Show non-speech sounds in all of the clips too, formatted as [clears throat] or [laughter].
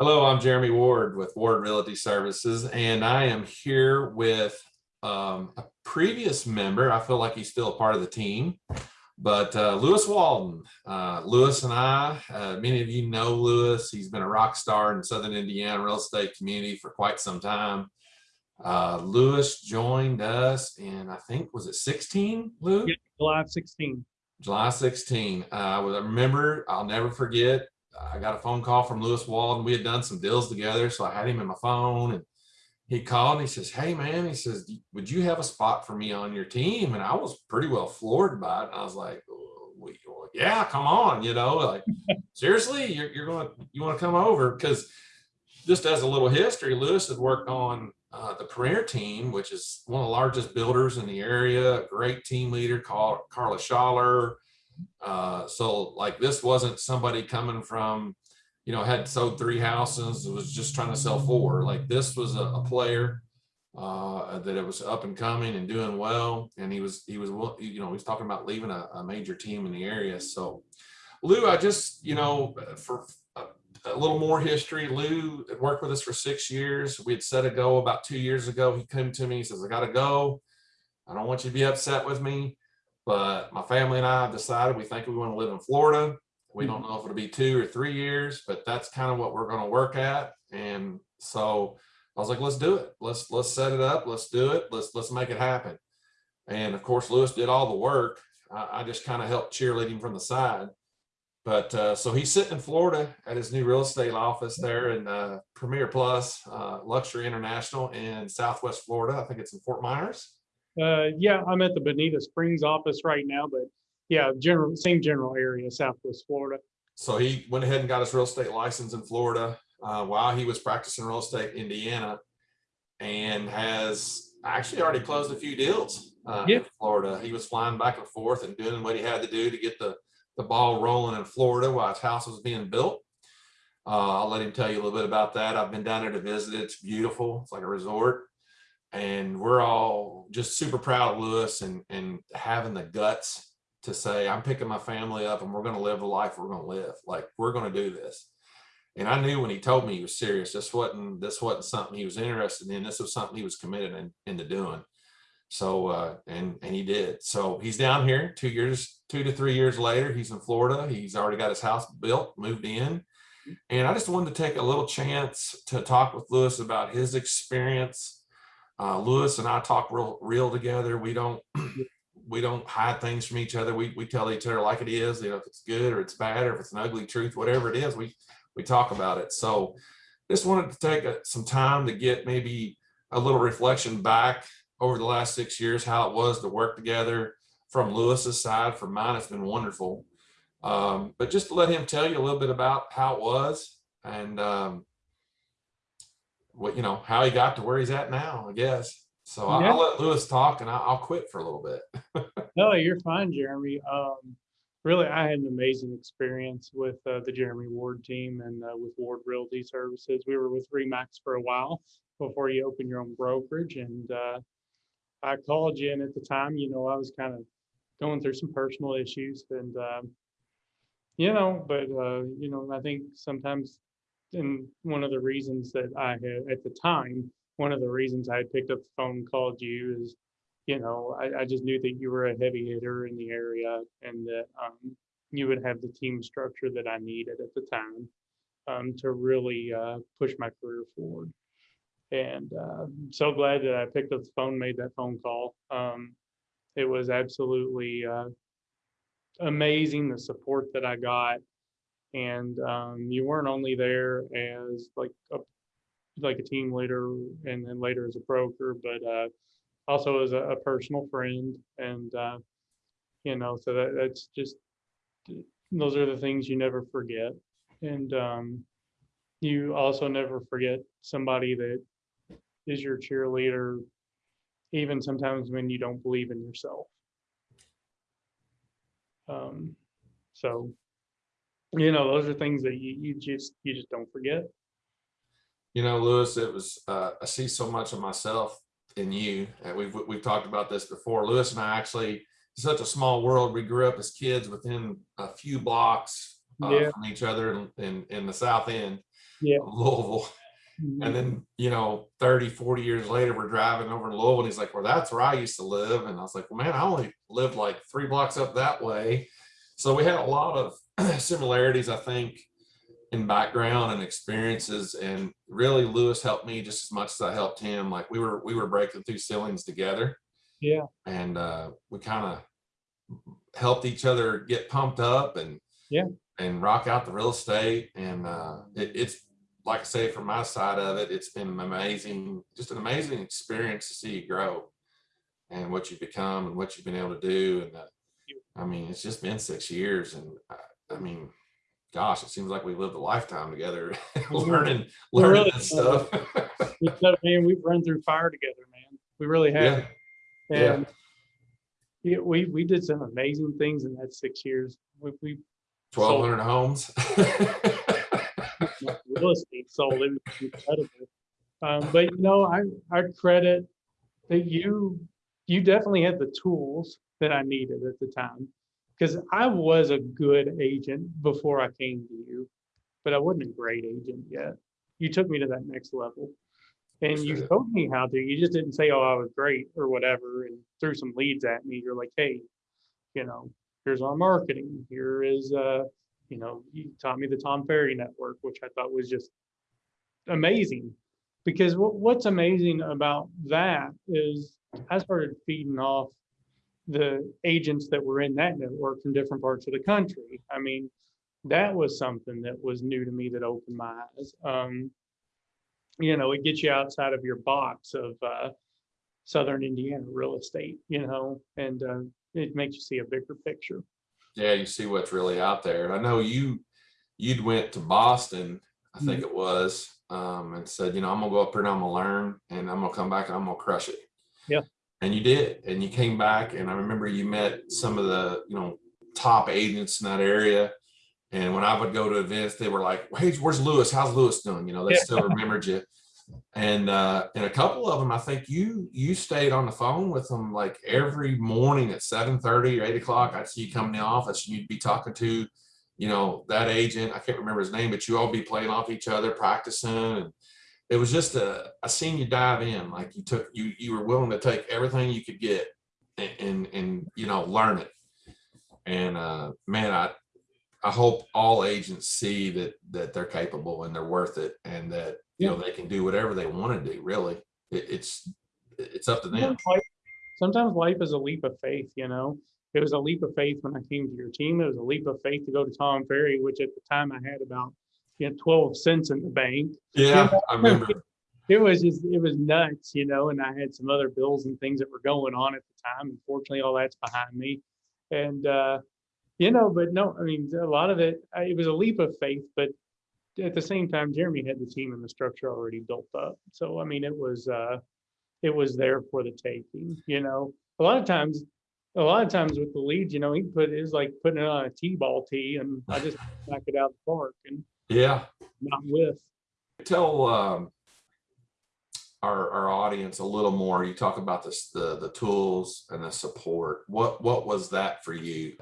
Hello, I'm Jeremy Ward with Ward Realty Services, and I am here with um, a previous member. I feel like he's still a part of the team, but uh, Lewis Walden. Uh, Lewis and I, uh, many of you know Lewis. He's been a rock star in Southern Indiana real estate community for quite some time. Uh, Lewis joined us in, I think, was it 16, Lou? Yeah, July 16. July 16. Uh, I remember, I'll never forget. I got a phone call from Lewis Walden. We had done some deals together. So I had him in my phone and he called and he says, Hey man, he says, would you have a spot for me on your team? And I was pretty well floored by it. I was like, "We- yeah, come on, you know, like [laughs] seriously, you're, you're going to, you want to come over? Because just as a little history, Lewis had worked on uh, the Premier team, which is one of the largest builders in the area, great team leader called Carla Schaller. Uh, so like this wasn't somebody coming from, you know, had sold three houses, was just trying to sell four. Like this was a, a player uh, that it was up and coming and doing well. And he was, he was, you know, he was talking about leaving a, a major team in the area. So Lou, I just, you know, for a, a little more history, Lou had worked with us for six years. We had set a go about two years ago. He came to me, he says, I gotta go. I don't want you to be upset with me, but my family and I have decided we think we want to live in Florida. We don't know if it'll be two or three years, but that's kind of what we're going to work at. And so I was like, let's do it. Let's let's set it up. Let's do it. Let's let's make it happen. And of course, Lewis did all the work. I, I just kind of helped cheerlead him from the side. But uh, so he's sitting in Florida at his new real estate office there in uh, Premier Plus uh, Luxury International in Southwest Florida. I think it's in Fort Myers. Uh, yeah, I'm at the Bonita Springs office right now, but yeah, general, same general area, Southwest Florida. So he went ahead and got his real estate license in Florida uh, while he was practicing real estate in Indiana and has actually already closed a few deals uh, Yeah. in Florida. He was flying back and forth and doing what he had to do to get the, the ball rolling in Florida while his house was being built. Uh, I'll let him tell you a little bit about that. I've been down there to visit. It's beautiful. It's like a resort. And we're all just super proud of Lewis and, and having the guts to say, I'm picking my family up and we're going to live the life we're going to live. Like we're going to do this. And I knew when he told me he was serious, this wasn't, this wasn't something he was interested in. This was something he was committed in, into doing. So, uh, and, and he did. So he's down here two years, two to three years later, he's in Florida. He's already got his house built, moved in. And I just wanted to take a little chance to talk with Lewis about his experience. Uh, Lewis and I talk real, real together. We don't, [clears throat] we don't hide things from each other. We, we tell each other like it is, you know, if it's good or it's bad, or if it's an ugly truth, whatever it is, we, we talk about it. So just wanted to take a- some time to get maybe a little reflection back over the last six years, how it was to work together from Lewis's side. From mine, it's been wonderful. Um, but just to let him tell you a little bit about how it was and um, what, you know, how he got to where he's at now, I guess. So I'll, Yeah. I'll let Lewis talk and I'll, I'll quit for a little bit. [laughs] No, you're fine, Jeremy. Um, really, I had an amazing experience with uh, the Jeremy Ward team and uh, with Ward Realty Services. We were with Remax for a while before you opened your own brokerage, and uh, I called you. And at the time, you know, I was kind of going through some personal issues, and um, you know, but uh, you know, I think sometimes, and one of the reasons that I had at the time, one of the reasons I had picked up the phone called you is you know, I, I just knew that you were a heavy hitter in the area and that um, you would have the team structure that I needed at the time um, to really uh, push my career forward. And uh, I'm so glad that I picked up the phone, made that phone call. Um, it was absolutely uh, amazing the support that I got. And um, you weren't only there as like a like a team leader and then later as a broker, but uh, also as a, a personal friend and uh, you know so that that's just those are the things you never forget. And um, you also never forget somebody that is your cheerleader even sometimes when you don't believe in yourself. Um, so you know those are things that you, you just you just don't forget You know, Lewis, it was, uh, I see so much of myself in you. And we've, we've talked about this before. Lewis and I actually, such a small world. We grew up as kids within a few blocks uh, Yeah. from each other in, in, in the South End. Yeah. Louisville. Mhm. And then, you know, 30, 40 years later, we're driving over to Louisville and he's like, well, that's where I used to live. And I was like, well, man, I only lived like three blocks up that way. So we had a lot of [clears throat] similarities, I think, in background and experiences. And really Lewis helped me just as much as I helped him. Like we were, we were breaking through ceilings together Yeah, and uh, we kind of helped each other get pumped up and Yeah. and rock out the real estate. And uh, it, it's like I say, from my side of it, it's been amazing, just an amazing experience to see you grow and what you've become and what you've been able to do. And uh, I mean, it's just been six years, and I, I mean, gosh, it seems like we lived a lifetime together, [laughs] learning learning really stuff. [laughs] man, we've run through fire together, man. We really have. yeah, yeah. And yeah, we, we did some amazing things in that six years. We, we, twelve hundred homes. [laughs] real estate sold, it was incredible. Um, but you know, I, I credit that you, you definitely had the tools that I needed at the time. Cause I was a good agent before I came to you, but I wasn't a great agent yet. You took me to that next level. And you showed me how to, you just didn't say, oh, I was great or whatever, and threw some leads at me. You're like, hey, you know, here's our marketing. Here is, uh, you know, you taught me the Tom Ferry network, which I thought was just amazing. Because what, what's amazing about that is I started feeding off the agents that were in that network from different parts of the country. I mean, that was something that was new to me that opened my eyes. Um, you know, it gets you outside of your box of uh, Southern Indiana real estate, you know, and uh, it makes you see a bigger picture. yeah, you see what's really out there. And I know you, you'd went to Boston, I think it was, um, and said, you know, I'm gonna go up there and I'm gonna learn and I'm gonna come back and I'm gonna crush it. Yeah. And you did, and you came back and I remember you met some of the, you know, top agents in that area. And when I would go to events, they were like, hey, where's Lewis? How's Lewis doing? You know, they Yeah. still remembered you. And uh, and a couple of them, I think you you stayed on the phone with them like every morning at 7 30 or 8 o'clock. I'd see you come in the office and you'd be talking to, you know, that agent. I can't remember his name, but you all be playing off each other, practicing. And it was just a I seen you dive in, like you took you you were willing to take everything you could get and and, and you know learn it. And uh man, I I hope all agents see that that they're capable and they're worth it and that you know they can do whatever they want to do really it, it's it's up to them Sometimes life is a leap of faith, you know. It was a leap of faith when I came to your team. It was a leap of faith to go to Tom Ferry, which at the time I had about you know 12 cents in the bank. yeah [laughs] i remember It was just it was nuts, you know, and I had some other bills and things that were going on at the time. Unfortunately, all that's behind me. And uh, you know, but no, I mean a lot of it, it was a leap of faith, but at the same time, Jeremy had the team and the structure already built up. So I mean, it was uh, it was there for the taking. You know, a lot of times, a lot of times with the leads, you know, he put it was like putting it on a t-ball tee, and I just knock it out the park and yeah. Not with. tell um our our audience a little more. You talk about this the the tools and the support. What what was that for you?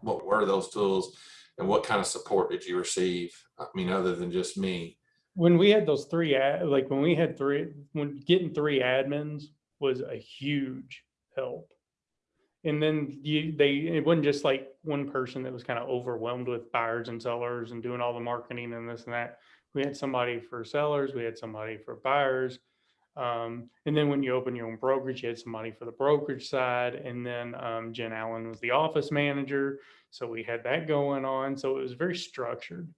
What were those tools and what kind of support did you receive? I mean other than just me. When we had those three ad, like when we had three when getting three admins was a huge help and then you they it wasn't just like one person that was kind of overwhelmed with buyers and sellers and doing all the marketing and this and that. We had somebody for sellers we had somebody for buyers um, and then when you open your own brokerage you had somebody for the brokerage side and then um, jen allen was the office manager. So we had that going on. So it was very structured.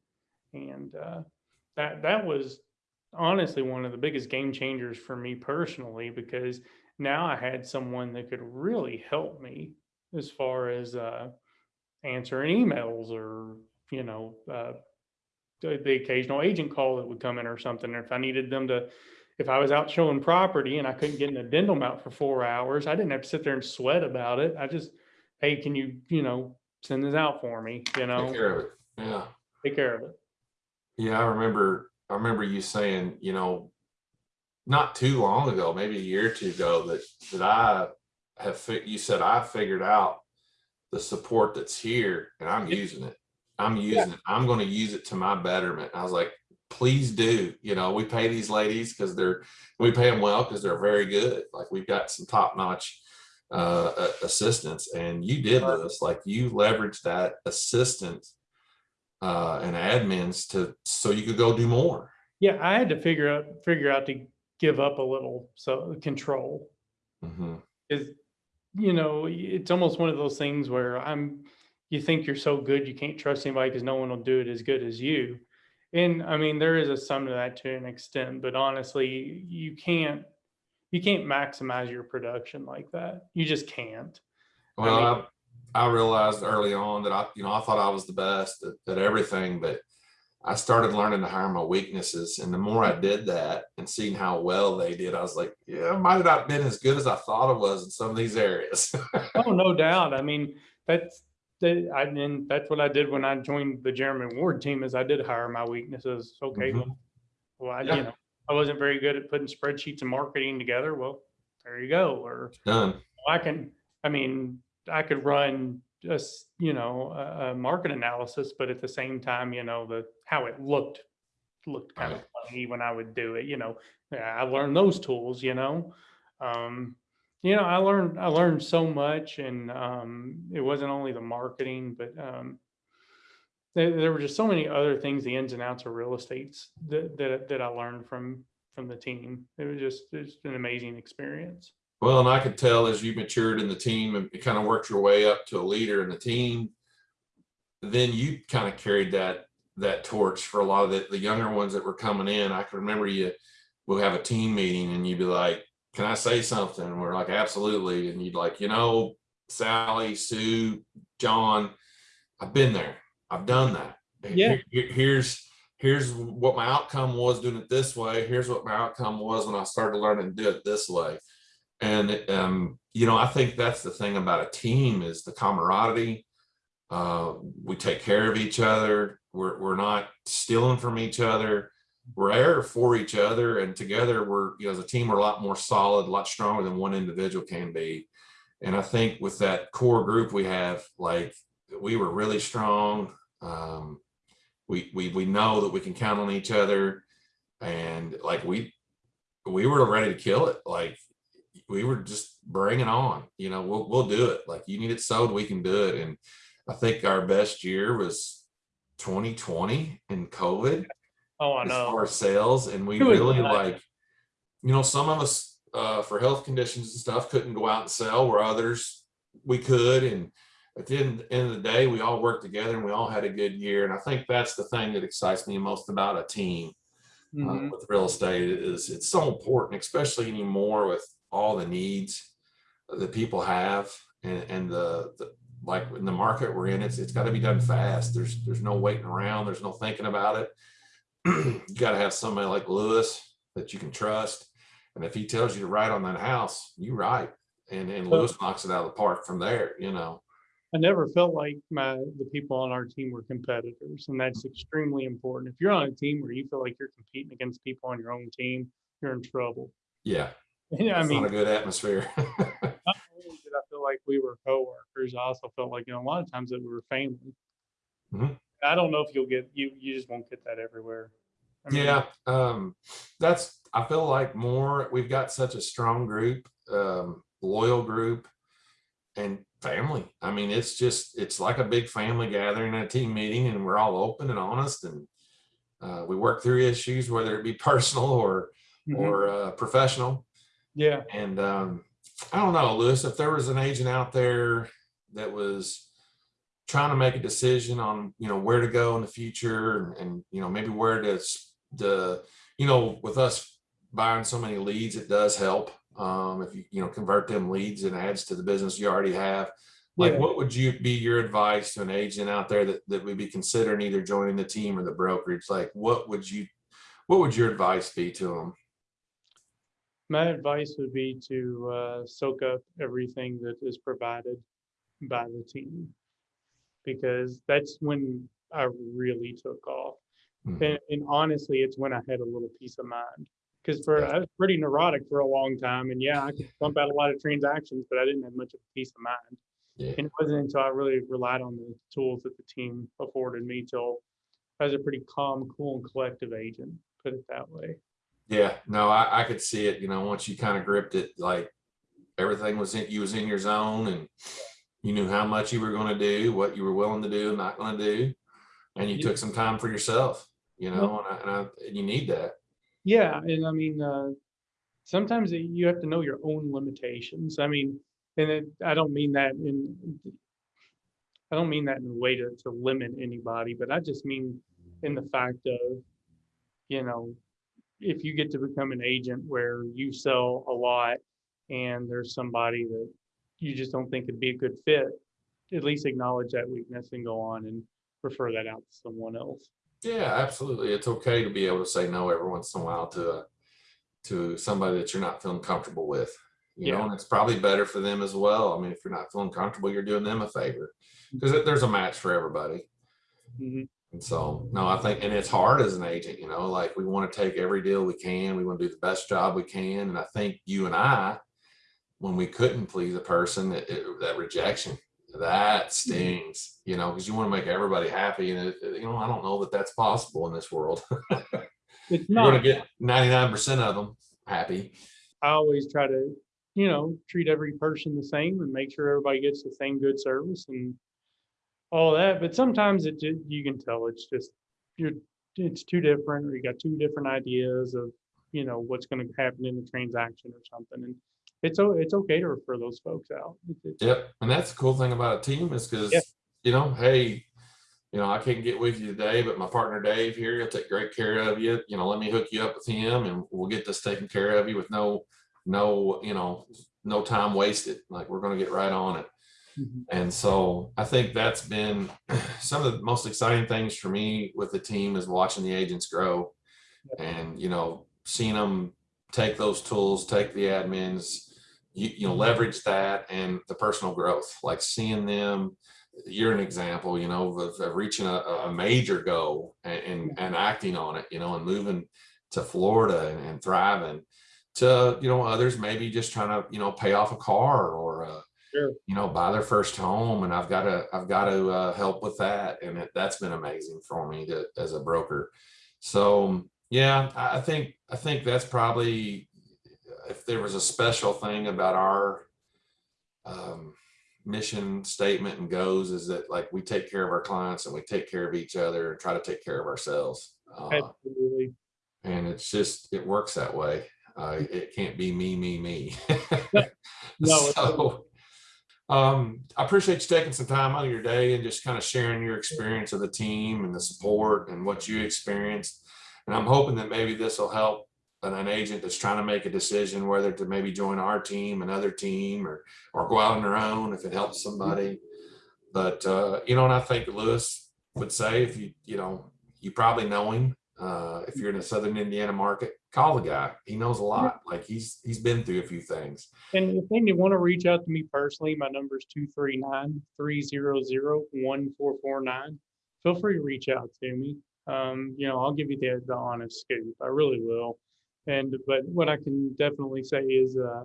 And uh, that that was honestly one of the biggest game changers for me personally because now I had someone that could really help me as far as uh, answering emails or you know uh, the, the occasional agent call that would come in or something. Or if I needed them to, if I was out showing property and I couldn't get an addendum out for four hours, I didn't have to sit there and sweat about it. I just, hey, can you you know send this out for me? You know, take care of it yeah take care of it. Yeah, I remember, I remember you saying, you know, not too long ago, maybe a year or two ago, that, that I have, you said I figured out the support that's here and I'm using it. I'm using it. I'm gonna use it to my betterment. I was like, please do. You know, we pay these ladies because they're, we pay them well because they're very good. Like we've got some top notch uh, a- assistants and you did this, like you leveraged that assistant uh, and admins to, so you could go do more. Yeah, I had to figure out, figure out to give up a little, so control. Mhm. is you know it's almost one of those things where i'm you think you're so good you can't trust anybody because no one will do it as good as you and i mean there is a sum to that to an extent but honestly you can't you can't maximize your production like that you just can't I mean- Well, I, I realized early on that I, you know, I thought I was the best at, at everything, but I started learning to hire my weaknesses. And the more I did that and seeing how well they did, I was like, yeah, I might have not been as good as I thought I was in some of these areas. [laughs] oh no doubt i mean that's that i mean that's what i did when i joined the jeremy ward team is i did hire my weaknesses okay Mhm. well I, Yeah. you know i wasn't very good at putting spreadsheets and marketing together well there you go or Done. I can, I mean, I could run just, you know, a, a market analysis, but at the same time, you know, the, how it looked, looked kind of funny when I would do it, you know, I learned those tools, you know. Um, you know, I learned, I learned so much and, um, it wasn't only the marketing, but, um, there, there were just so many other things, the ins and outs of real estates that, that, that I learned from, from the team. It was just, it's an amazing experience. Well, and I could tell as you matured in the team and kind of worked your way up to a leader in the team, then you kind of carried that that torch for a lot of the, the younger ones that were coming in. I can remember you we'll have a team meeting and you'd be like, Can I say something? And we're like, absolutely. And you'd like, you know, Sally, Sue, John, I've been there. I've done that. Yeah. Here- here- here's here's what my outcome was doing it this way. Here's what my outcome was when I started learning to do it this way. And um, you know, I think that's the thing about a team is the camaraderie. Uh, we take care of each other. We're we're not stealing from each other. We're there for each other, and together we're you know as a team we're a lot more solid, a lot stronger than one individual can be. And I think with that core group we have, like we were really strong. Um, we we we know that we can count on each other, and like we we were ready to kill it. Like we were just bringing on. You know, we'll we'll do it. Like you need it sold, we can do it. And I think our best year was 2020 in COVID Oh, I know. as sales, and we really like, you know, some of us uh, for health conditions and stuff couldn't go out and sell, where others we could. And at the end, end of the day, we all worked together and we all had a good year. And I think that's the thing that excites me most about a team uh, Mhm. with real estate is it's so important, especially anymore with all the needs that people have and, and the, the like in the market we're in, it's it's got to be done fast. There's there's no waiting around. There's no thinking about it. [clears throat] you got to have somebody like Lewis that you can trust, and if he tells you to write on that house, you write, and and Lewis knocks it out of the park from there. You know. I never felt like my the people on our team were competitors, and that's extremely important. If you're on a team where you feel like you're competing against people on your own team, you're in trouble. Yeah, [laughs] Yeah, I it's mean, not a good atmosphere. [laughs] not only did I feel like we were coworkers, I also felt like you know a lot of times that we were family. Mhm. I don't know if you'll get you you just won't get that everywhere. I mean, Yeah, um, that's, I feel like more, we've got such a strong group, um, loyal group and family. I mean, it's just, it's like a big family gathering a team meeting and we're all open and honest and uh, we work through issues, whether it be [laughs] personal or, mhm, or, uh, professional. Yeah, And, um, I don't know, Lewis, if there was an agent out there that was trying to make a decision on, you know, where to go in the future and, and, you know, maybe where to, the, you know, with us buying so many leads, it does help. Um, if you, you know, convert them leads and adds to the business you already have. Like, Yeah. what would you be your advice to an agent out there that, that would be considering either joining the team or the brokerage? Like, what would you, what would your advice be to them? My advice would be to uh, soak up everything that is provided by the team, because that's when I really took off. Mhm. And, and honestly, it's when I had a little peace of mind. Because for. I was pretty neurotic for a long time, and yeah, I could bump out a lot of transactions, but I didn't have much of a peace of mind. Yeah. And it wasn't until I really relied on the tools that the team afforded me till I was a pretty calm, cool, and collective agent, put it that way. Yeah, no, I, I could see it, you know, once you kind of gripped it, like everything was in, you was in your zone and you knew how much you were gonna do, what you were willing to do and not gonna do. And you Yeah. took some time for yourself, you know, and I, and I, and you need that. Yeah, and I mean, uh, sometimes you have to know your own limitations. I mean, and it, I don't mean that in, I don't mean that in a way to, to limit anybody, but I just mean in the fact of, you know, if you get to become an agent where you sell a lot and there's somebody that you just don't think would be a good fit, at least acknowledge that weakness and go on and refer that out to someone else. Yeah, absolutely. It's okay to be able to say no every once in a while to a, to somebody that you're not feeling comfortable with. You know, and it's probably better for them as well. I mean, if you're not feeling comfortable, you're doing them a favor. Because there's a match for everybody. Mhm. And so, no, I think, and it's hard as an agent, you know, like we want to take every deal we can. We want to do the best job we can. And I think you and I, when we couldn't please a person, it, it- that rejection, that mm-hmm. stings, you know, because you want to make everybody happy. And, it, you know, I don't know that that's possible in this world. [laughs] It's [laughs] You're going not, to get 99% of them happy. I always try to, you know, treat every person the same and make sure everybody gets the same good service and all that. But sometimes it you can tell it's just, you're, it's too different or you got two different ideas of, you know, what's going to happen in the transaction or something. And it's, it's okay to refer those folks out. Yep. And that's the cool thing about a team is because, Yeah. you know, hey, you know, I can't get with you today, but my partner Dave here, he'll take great care of you. You know, let me hook you up with him and we'll get this taken care of you with no, no, you know, no time wasted. Like we're going to get right on it. Mhm. And so I think that's been [clears throat] some of the most exciting things for me with the team is watching the agents grow and, you know, seeing them take those tools, take the admins, you, you know, leverage that and the personal growth, like seeing them, you're an example, you know, of, of reaching a, a major goal and, and, and acting on it, you know, and moving to Florida and, and thriving to, you know, others maybe just trying to, you know, pay off a car or, uh, Sure. you know, buy their first home and I've got to, I've got to uh, help with that. And it, that's been amazing for me to, as a broker. So yeah, I think, I think that's probably, if there was a special thing about our um, mission statement and goes is that like we take care of our clients and we take care of each other and try to take care of ourselves. Uh, Absolutely. and it's just, it works that way. Uh, it can't be me, me, me. No, [laughs] So, um, I appreciate you taking some time out of your day and just kind of sharing your experience of the team and the support and what you experienced. And I'm hoping that maybe this will help an, an agent that's trying to make a decision whether to maybe join our team, another team, or or go out on their own if it helps somebody. But uh, you know, and I think Lewis would say if you you know you probably know him uh, if you're in the Southern Indiana market, call the guy. He knows a lot. Like he's he's been through a few things. And if they want to reach out to me personally, my number is 239-300-1449. Feel free to reach out to me. Um, you know, I'll give you the, the honest scoop. I really will. And, but what I can definitely say is, uh,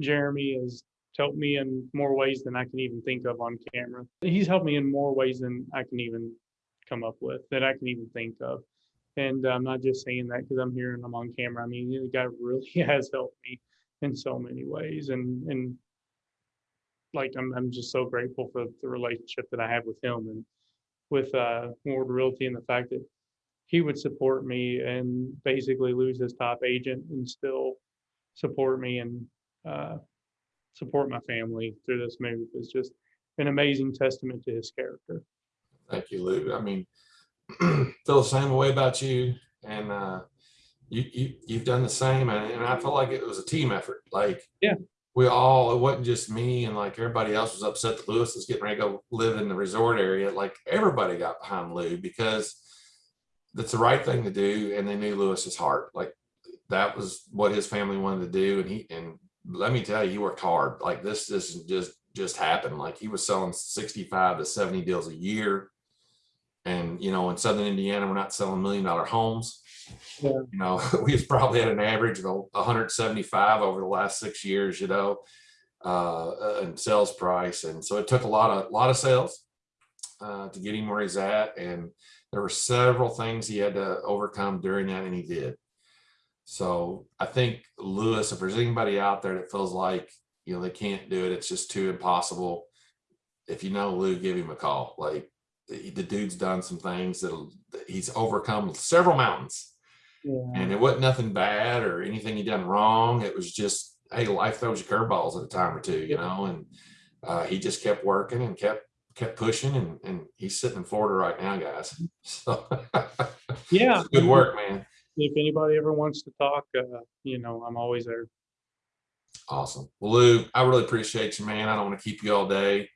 Jeremy has helped me in more ways than I can even think of on camera. He's helped me in more ways than I can even come up with, that I can even think of. And I'm not just saying that because I'm here and I'm on camera. I mean, the guy really [laughs] has helped me in so many ways and and like I'm I'm just so grateful for the relationship that I have with him and with uh Ward Realty and the fact that he would support me and basically lose his top agent and still support me and uh support my family through this move is just an amazing testament to his character. Thank you, Lou. I mean, [clears throat] feel the same way about you, and uh, you you you've done the same, and, and I feel like it was a team effort. Like Yeah. we all, it wasn't just me, and like everybody else was upset that Lewis was getting ready to go live in the resort area. Like everybody got behind Lou because that's the right thing to do, and they knew Lewis's heart. Like that was what his family wanted to do, and he and let me tell you, he worked hard. Like this, this just just happened. Like he was selling 65 to 70 deals a year. And you know, in Southern Indiana, we're not selling million dollar homes. Yeah. You know, [laughs] we've probably had an average of 175 over the last six years, you know, uh, in sales price. And so it took a lot of lot of sales uh, to get him where he's at. And there were several things he had to overcome during that and he did. So I think Lewis, if there's anybody out there that feels like, you know, they can't do it, it's just too impossible. If you know Lou, give him a call. Like the, the dude's done some things that he's overcome several mountains Yeah. and it wasn't nothing bad or anything he done wrong. It was just, hey, life throws you curveballs at a time or two, you know, and uh, he just kept working and kept kept pushing and, and he's sitting in Florida right now, guys. [laughs] So Yeah. good work, man. If anybody ever wants to talk, uh, you know, I'm always there. Awesome. Well, Lou, I really appreciate you, man. I don't want to keep you all day.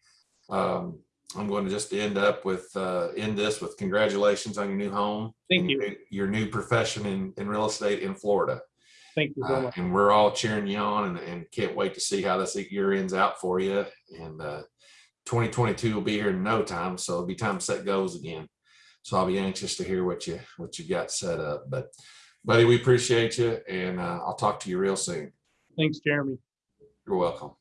Um, I'm going to just end up with, uh, end this with congratulations on your new home. Thank you. your- new profession in, in real estate in Florida. Thank you so Uh, much. and we're all cheering you on and, and can't wait to see how this year ends out for you. And, uh, 2022 will be here in no time. So it'll be time to set goals again. So I'll be anxious to hear what you, what you got set up, but buddy, we appreciate you and, uh, I'll talk to you real soon. Thanks, Jeremy. You're welcome.